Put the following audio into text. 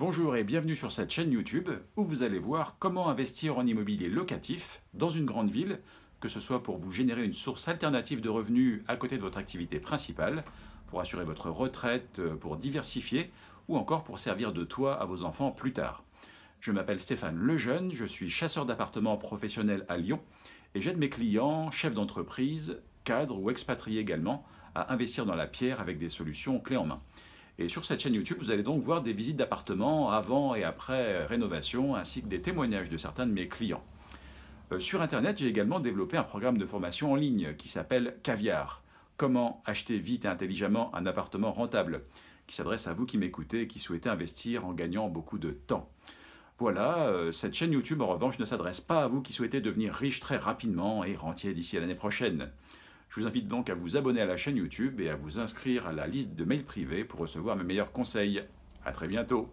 Bonjour et bienvenue sur cette chaîne YouTube où vous allez voir comment investir en immobilier locatif dans une grande ville, que ce soit pour vous générer une source alternative de revenus à côté de votre activité principale, pour assurer votre retraite, pour diversifier ou encore pour servir de toit à vos enfants plus tard. Je m'appelle Stéphane Lejeune, je suis chasseur d'appartements professionnel à Lyon et j'aide mes clients, chefs d'entreprise, cadres ou expatriés également, à investir dans la pierre avec des solutions clés en main. Et sur cette chaîne YouTube, vous allez donc voir des visites d'appartements avant et après rénovation, ainsi que des témoignages de certains de mes clients. Euh, sur Internet, j'ai également développé un programme de formation en ligne qui s'appelle Caviar. Comment acheter vite et intelligemment un appartement rentable, qui s'adresse à vous qui m'écoutez et qui souhaitez investir en gagnant beaucoup de temps. Voilà, euh, cette chaîne YouTube en revanche ne s'adresse pas à vous qui souhaitez devenir riche très rapidement et rentier d'ici à l'année prochaine. Je vous invite donc à vous abonner à la chaîne YouTube et à vous inscrire à la liste de mails privés pour recevoir mes meilleurs conseils. A très bientôt